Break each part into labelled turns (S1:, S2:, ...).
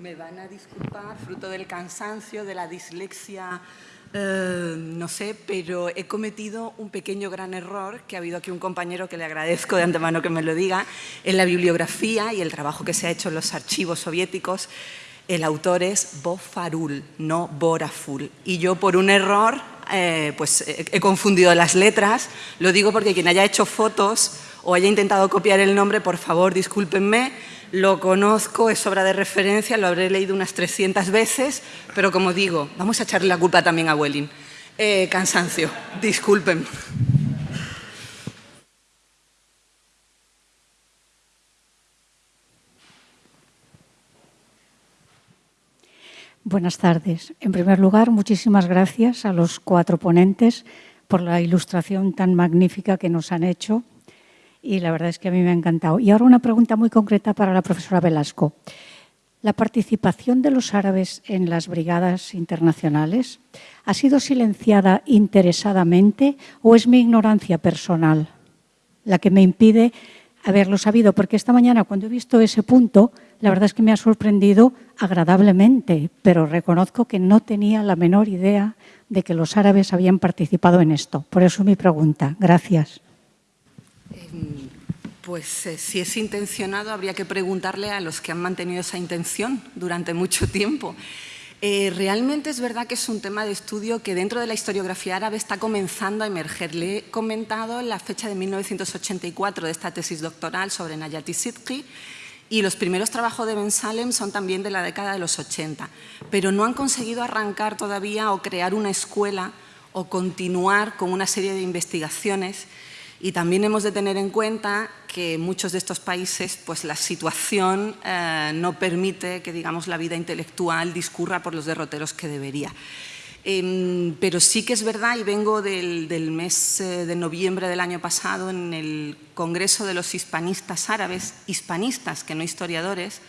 S1: me van a disculpar, fruto del cansancio, de la dislexia, eh, no sé, pero he cometido un pequeño gran error, que ha habido aquí un compañero que le agradezco de antemano que me lo diga, en la bibliografía y el trabajo que se ha hecho en los archivos soviéticos, el autor es Bofarul, no Boraful. Y yo por un error, eh, pues he confundido las letras, lo digo porque quien haya hecho fotos o haya intentado copiar el nombre, por favor, discúlpenme, lo conozco, es obra de referencia, lo habré leído unas 300 veces, pero como digo, vamos a echarle la culpa también a Welling. Eh, cansancio, disculpen.
S2: Buenas tardes. En primer lugar, muchísimas gracias a los cuatro ponentes por la ilustración tan magnífica que nos han hecho y la verdad es que a mí me ha encantado. Y ahora una pregunta muy concreta para la profesora Velasco. ¿La participación de los árabes en las brigadas internacionales ha sido silenciada interesadamente o es mi ignorancia personal la que me impide haberlo sabido? Porque esta mañana cuando he visto ese punto, la verdad es que me ha sorprendido agradablemente, pero reconozco que no tenía la menor idea de que los árabes habían participado en esto. Por eso mi pregunta. Gracias.
S1: Em, pues eh, si es intencionado, habría que preguntarle a los que han mantenido esa intención durante mucho tiempo. Eh, realmente es verdad que es un tema de estudio que dentro de la historiografía árabe está comenzando a emerger. Le he comentado la fecha de 1984 de esta tesis doctoral sobre Nayati Sidki y los primeros trabajos de Ben Salem son también de la década de los 80, pero no han conseguido arrancar todavía o crear una escuela o continuar con una serie de investigaciones y también hemos de tener en cuenta que en muchos de estos países pues, la situación eh, no permite que digamos, la vida intelectual discurra por los derroteros que debería. Em, pero sí que es verdad, y vengo del, mes eh, de noviembre del año pasado en el Congreso de los Hispanistas Árabes, hispanistas que no historiadores,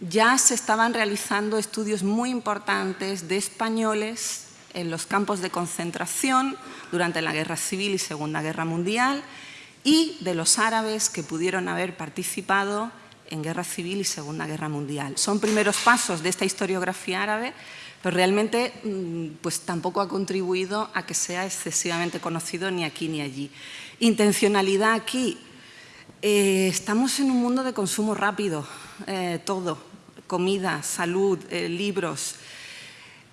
S1: ya se estaban realizando estudios muy importantes de españoles en los campos de concentración durante la Guerra Civil y Segunda Guerra Mundial y de los árabes que pudieron haber participado en Guerra Civil y Segunda Guerra Mundial. Son primeros pasos de esta historiografía árabe, pero realmente mm, pues, tampoco ha contribuido a que sea excesivamente conocido ni aquí ni allí. Intencionalidad aquí. Eh, estamos en un mundo de consumo rápido, eh, todo, comida, salud, eh, libros,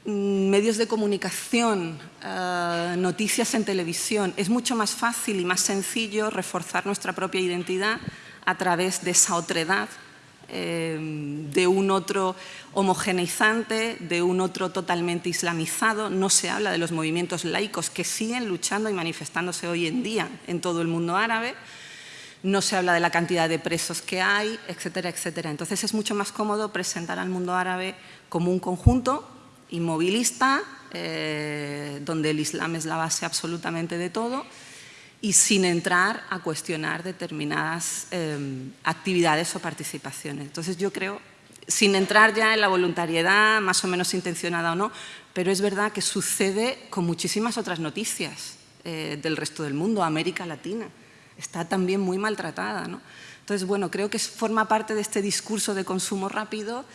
S1: medios de comunicación, eh, noticias en televisión, es mucho más fácil y más sencillo reforzar nuestra propia identidad a través de esa otredad, eh, de un otro homogeneizante, de un otro totalmente islamizado. No se habla de los movimientos laicos que siguen luchando y manifestándose hoy en día en todo el mundo árabe. No se habla de la cantidad de presos que hay, etcétera, etcétera. Entonces es mucho más cómodo presentar al mundo árabe como un conjunto inmovilista, eh, donde el Islam es la base absolutamente de todo, y sin entrar a cuestionar determinadas eh, actividades o participaciones. Entonces yo creo, sin entrar ya en la voluntariedad, más o menos intencionada o no, pero es verdad que sucede con muchísimas otras noticias eh, del resto del mundo, América Latina, está también muy maltratada. ¿no? Entonces, bueno, creo que forma parte de este discurso de consumo rápido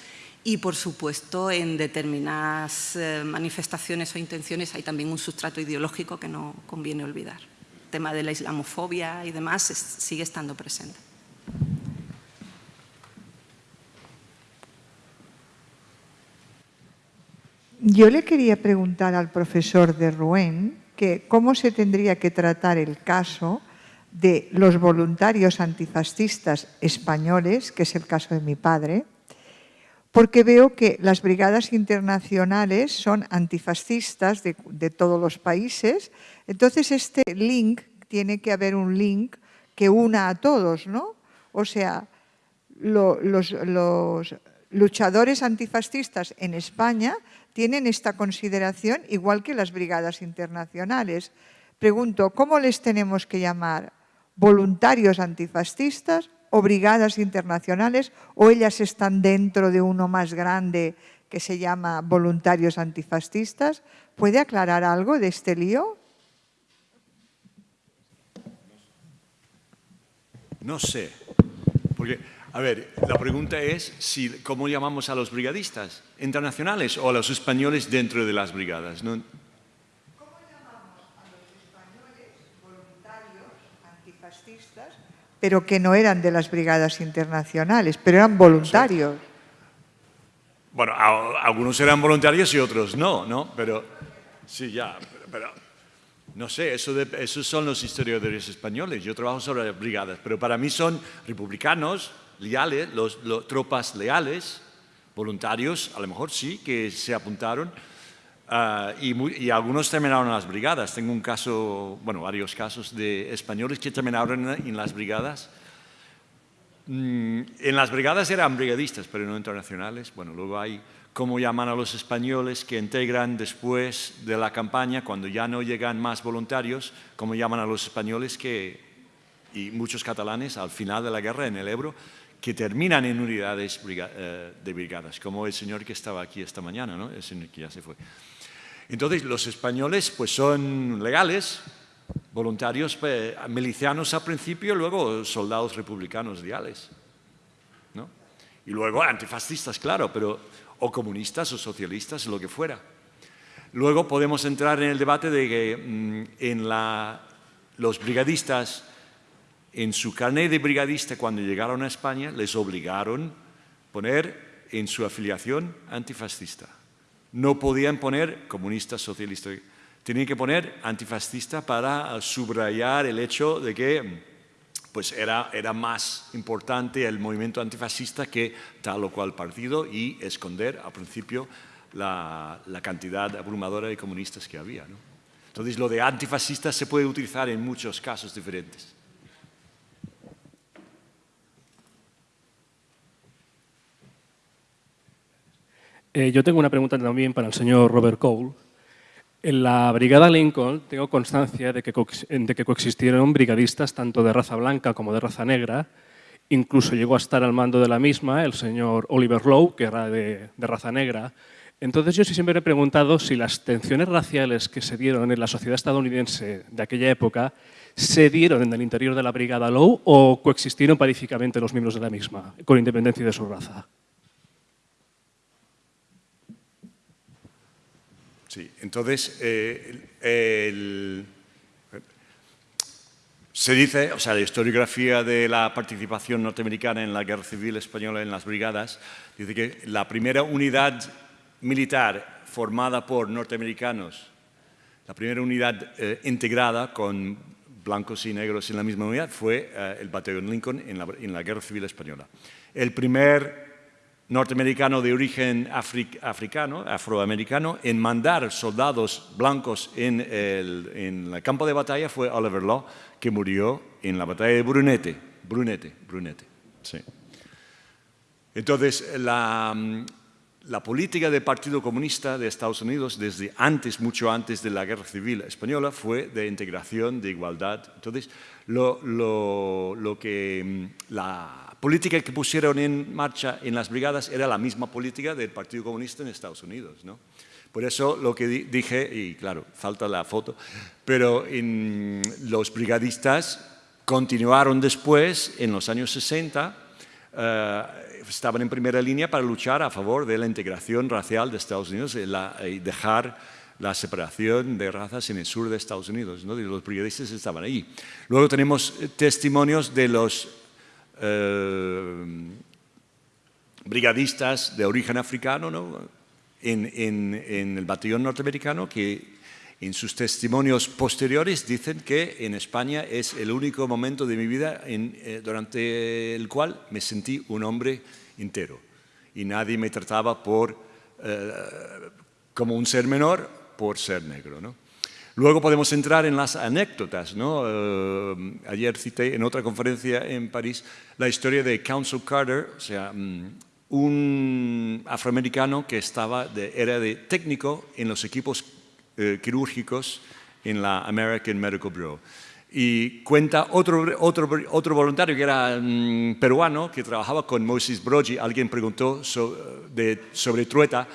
S1: y, por supuesto, en determinadas eh, manifestaciones o intenciones hay también un sustrato ideológico que no conviene olvidar. El tema de la islamofobia y demás sigue estando presente.
S3: Yo le quería preguntar al profesor de Rouen que cómo se tendría que tratar el caso de los voluntarios antifascistas españoles, que es el caso de mi padre, porque veo que las brigadas internacionales son antifascistas de, todos los países, entonces este link, tiene que haber un link que una a todos, ¿no? O sea, los, los luchadores antifascistas en España tienen esta consideración igual que las brigadas internacionales. Pregunto, ¿cómo les tenemos que llamar? ¿Voluntarios antifascistas o brigadas internacionales o ellas están dentro de uno más grande que se llama voluntarios antifascistas. ¿Puede aclarar algo de este lío?
S4: No sé, porque A ver, la pregunta es si, cómo llamamos a los brigadistas, internacionales o a los españoles dentro de las brigadas.
S3: ¿Cómo llamamos a los españoles voluntarios antifascistas, pero que no eran de las brigadas internacionales, pero eran voluntarios?
S4: Bueno, algunos eran voluntarios y otros no, ¿no? Pero, sí, ya, pero, pero, no sé, eso de- esos son los historiadores españoles. Yo trabajo sobre las brigadas, pero para mí son republicanos, leales, los, los- tropas leales, voluntarios, a lo mejor sí, que se apuntaron. Ah, y, muy- y algunos terminaron en las brigadas. Tengo un caso, bueno, varios casos de españoles que terminaron en, en las brigadas. Mm, en las brigadas eran brigadistas, pero no internacionales. Bueno, luego hay cómo llaman a los españoles que integran después de la campaña, cuando ya no llegan más voluntarios, cómo llaman a los españoles que, y muchos catalanes al final de la guerra en el Ebro, que terminan en unidades eh, de brigadas, como el señor que estaba aquí esta mañana, ¿no? el señor que ya se fue. Entonces, los españoles pues son legales, voluntarios, milicianos al principio, luego soldados republicanos leales. ¿no? Y luego antifascistas, claro, pero, o comunistas o socialistas, lo que fuera. Luego podemos entrar en el debate de que mm, en la, los brigadistas, en su carnet de brigadista cuando llegaron a España, les obligaron a poner en su afiliación antifascista. No podían poner comunista, socialista. Tenían que poner antifascista para eh, subrayar el hecho de que pues era, era más importante el movimiento antifascista que tal o cual partido y esconder al principio la, la cantidad abrumadora de comunistas que había. ¿no? Entonces, lo de antifascista se puede utilizar en muchos casos diferentes.
S5: Eh, yo tengo una pregunta también para el señor Robert Cole. En la Brigada Lincoln tengo constancia de que, de que coexistieron brigadistas tanto de raza blanca como de raza negra. Incluso llegó a estar al mando de la misma el señor Oliver Lowe, que era de, raza negra. Entonces yo siempre me he preguntado si las tensiones raciales que se dieron en la sociedad estadounidense de aquella época se dieron en el interior de la Brigada Lowe o coexistieron pacíficamente los miembros de la misma, con independencia de su raza.
S4: Sí, entonces, eh, se dice, o sea, la historiografía de la participación norteamericana en la Guerra Civil Española en las brigadas, dice que la primera unidad militar formada por norteamericanos, la primera unidad eh, integrada con blancos y negros en la misma unidad fue eh, el batallón Lincoln en la, en la Guerra Civil Española. El primer norteamericano de origen afri- africano, afroamericano, en mandar soldados blancos en el, campo de batalla fue Oliver Law, que murió en la batalla de Brunete. Brunete, Brunete, sí. Entonces, la, la política del Partido Comunista de Estados Unidos, desde antes, mucho antes de la Guerra Civil Española, fue de integración, de igualdad. Entonces, lo, que, la política que pusieron en marcha en las brigadas era la misma política del Partido Comunista en Estados Unidos. ¿no? Por eso lo que di- dije, y claro, falta la foto, pero en los brigadistas continuaron después, en los años 60, eh, estaban en primera línea para luchar a favor de la integración racial de Estados Unidos y, la- y dejar la separación de razas en el sur de Estados Unidos. ¿no? Y los brigadistas estaban ahí. Luego tenemos testimonios de los eh, brigadistas de origen africano ¿no? en, el batallón norteamericano que en sus testimonios posteriores dicen que en España es el único momento de mi vida eh, durante el cual me sentí un hombre entero y nadie me trataba por, eh, como un ser menor por ser negro. ¿no? Luego podemos entrar en las anécdotas. ¿no? Eh, ayer cité en otra conferencia en París la historia de Council Carter, o sea, mm, un afroamericano que estaba de- era de técnico en los equipos eh, quirúrgicos en la American Medical Bureau. Y cuenta otro, otro, otro voluntario que era mm, peruano, que trabajaba con Moses Brogi. Alguien preguntó so- de- sobre Trueta,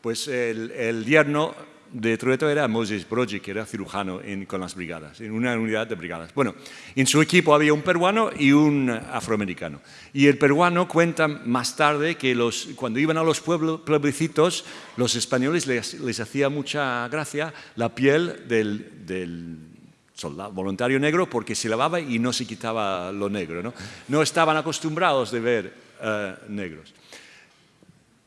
S4: pues el, el yerno de Trueto era Moses Brogi, que era cirujano con las brigadas, en una unidad de brigadas. Bueno, en su equipo había un peruano y un afroamericano. Y el peruano cuenta más tarde que cuando iban a los pueblos, pueblecitos, los españoles les, hacía mucha gracia la piel del, soldado voluntario negro porque se lavaba y no se quitaba lo negro. No, no estaban acostumbrados de ver eh, negros.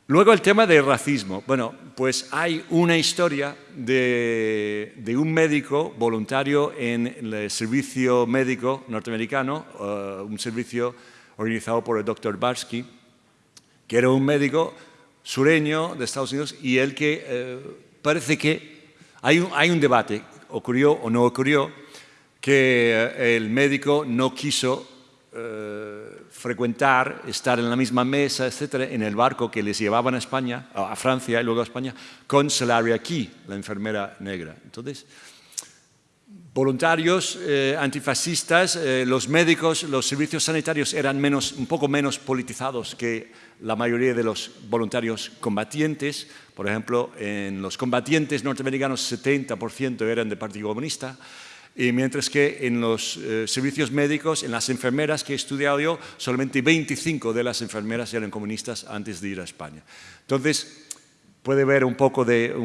S4: Luego el tema del racismo. Bueno, pues hay una historia de, un médico voluntario en el servicio médico norteamericano, eh, un servicio organizado por el doctor Barsky, que era un médico sureño de Estados Unidos y el que eh, parece que hay un, hay un debate, ocurrió o no ocurrió, que eh, el médico no quiso frecuentar, estar en la misma mesa, etcétera, en el barco que les llevaban a España, a Francia y luego a España, con Solaria Key, la enfermera negra. Entonces, voluntarios eh, antifascistas, eh, los médicos, los servicios sanitarios eran menos, un poco menos politizados que la mayoría de los voluntarios combatientes. Por ejemplo, en los combatientes norteamericanos 70% eran del Partido Comunista, y mientras que en los eh, servicios médicos, en las enfermeras que he estudiado yo, solamente 25 de las enfermeras eran comunistas antes de ir a España. Entonces, puede haber un poco de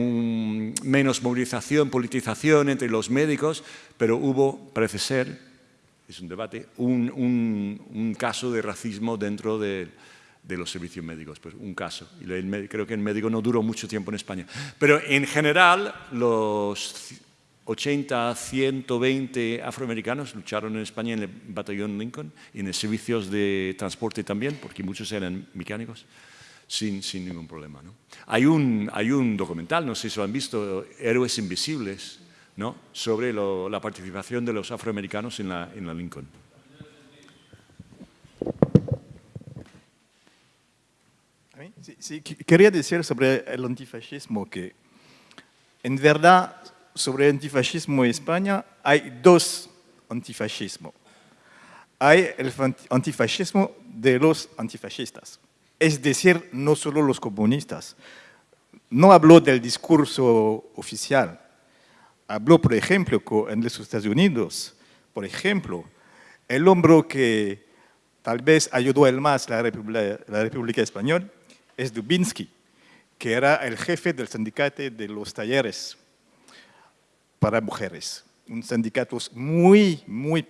S4: menos movilización, politización entre los médicos, pero hubo, parece ser, es un debate, un, caso de racismo dentro de, los servicios médicos, pues un caso. Y creo que el médico no duró mucho tiempo en España. Pero en general, los 80 120 afroamericanos lucharon en España en el batallón Lincoln y en los servicios de transporte también, porque muchos eran mecánicos, sin, sin ningún problema. ¿no? Hay, un, hay un documental, no sé si lo han visto, Héroes Invisibles, ¿no? sobre la participación de los afroamericanos en la, en la Lincoln.
S6: Sí, quería decir sobre el antifascismo que en verdad sobre antifascismo en España hay dos antifascismos. Hay el antifascismo de los antifascistas, es decir, no solo los comunistas. No habló del discurso oficial. Habló, por ejemplo, en los Estados Unidos, por ejemplo, el hombre que tal vez ayudó el más la República, la República Española es Dubinsky, que era el jefe del sindicato de los talleres para mujeres. Un sindicato muy, muy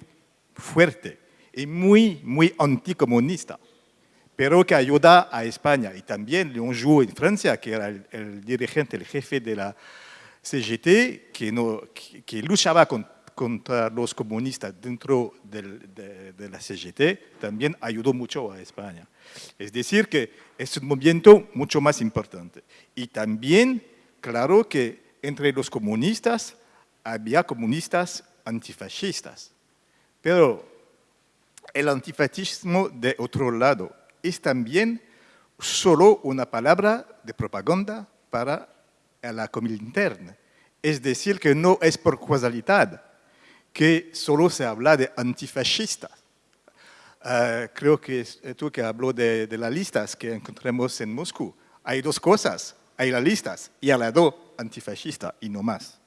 S6: fuerte y muy, muy anticomunista, pero que ayuda a España. Y también Leon Jouot en Francia, que era el, dirigente, el jefe de la CGT, que, no, que, luchaba contra los comunistas dentro de, de, la CGT, también ayudó mucho a España. Es decir, que es un movimiento mucho más importante. Y también, claro que entre los comunistas había comunistas antifascistas. Pero el antifascismo de otro lado es también solo una palabra de propaganda para la Comintern. Es decir, que no es por casualidad que solo se habla de antifascistas. Ah, creo que tú que habló de, las listas que encontramos en Moscú. Hay dos cosas, hay las listas y al lado antifascista y no más.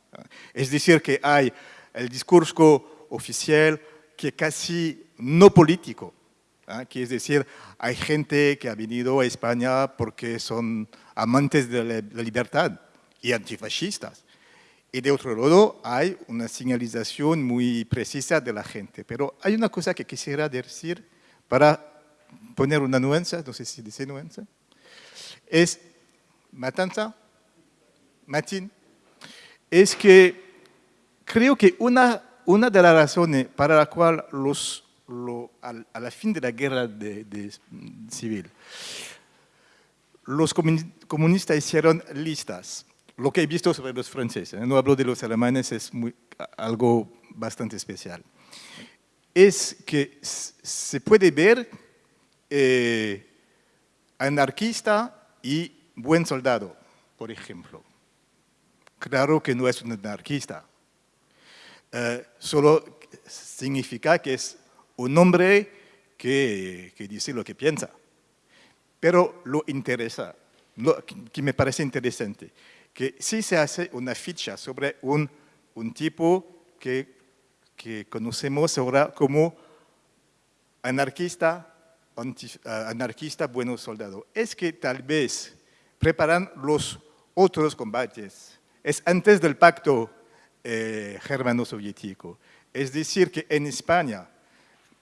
S6: Es decir, que hay el discurso oficial que casi no político, ¿ah? que es decir, hay gente que ha venido a España porque son amantes de la libertad y antifascistas. Y de otro lado hay una señalización muy precisa de la gente. Pero hay una cosa que quisiera decir para poner una nuance, no sé si dice nuance, es matanza, matin, es que creo que una, una de las razones para la cual los, a, la fin de la guerra de, civil, los comunistas hicieron listas. Lo que he visto sobre los franceses, ¿eh? no hablo de los alemanes, es algo bastante especial. Es que se puede ver eh, anarquista y buen soldado, por ejemplo claro que no es un anarquista. Eh, solo significa que es un hombre que, dice lo que piensa. Pero lo interesa, que me parece interesante, que sí se hace una ficha sobre un, tipo que, conocemos ahora como anarquista, ah, anarquista bueno soldado. Es que tal vez preparan los otros combates. Es antes del pacto eh, germano-soviético. Es decir, que en España,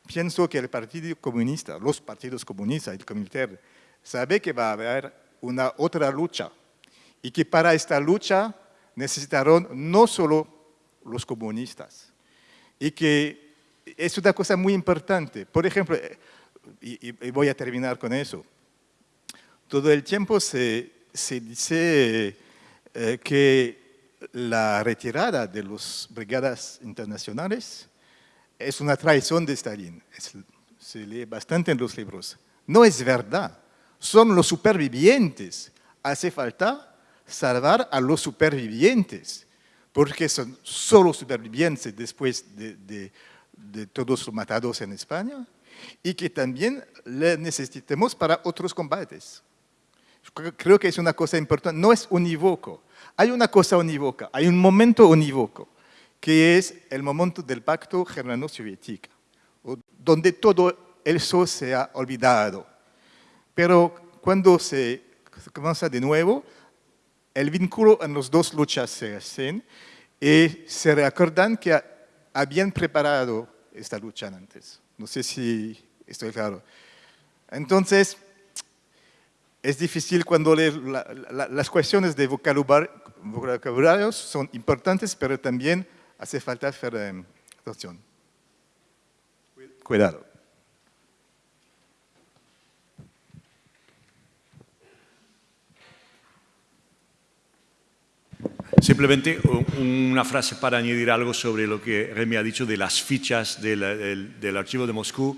S6: pienso que el Partido Comunista, los partidos comunistas, el Comité, sabe que va a haber una otra lucha y que para esta lucha necesitaron no solo los comunistas y que es una cosa muy importante. Por ejemplo, eh, y, voy a terminar con eso, todo el tiempo se, se dice eh, que la retirada de las brigadas internacionales es una traición de Stalin. se lee bastante en los libros. No es verdad. Son los supervivientes. Hace falta salvar a los supervivientes, porque son solo supervivientes después de, todos los matados en España y que también le necesitemos para otros combates. Creo que es una cosa importante, no es unívoco. Hay una cosa unívoca, hay un momento unívoco, que es el momento del pacto germano-soviético, donde todo eso se ha olvidado. Pero cuando se comienza de nuevo, el vínculo en las dos luchas se hacen y se recuerdan que habían preparado esta lucha antes. No sé si estoy claro. Entonces, es difícil cuando las cuestiones de vocabulario son importantes, pero también hace falta hacer eh, atención. Cuidado.
S4: Simplemente una frase para añadir algo sobre lo que Remy ha dicho de las fichas del, del archivo de Moscú.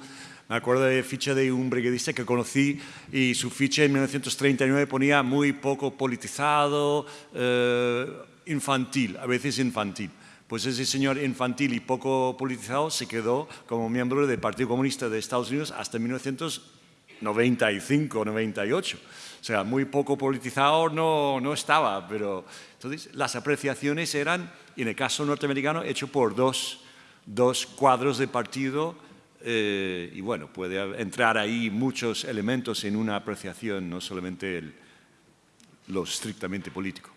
S4: Me acuerdo de ficha de un brigadista que conocí y su ficha en 1939 ponía muy poco politizado, eh, infantil, a veces infantil. Pues ese señor infantil y poco politizado se quedó como miembro del Partido Comunista de Estados Unidos hasta 1995, 98. O sea, muy poco politizado no, no estaba, pero entonces las apreciaciones eran, en el caso norteamericano, hecho por dos, dos cuadros de partido eh, y bueno, puede entrar ahí muchos elementos en una apreciación, no solamente lo estrictamente político.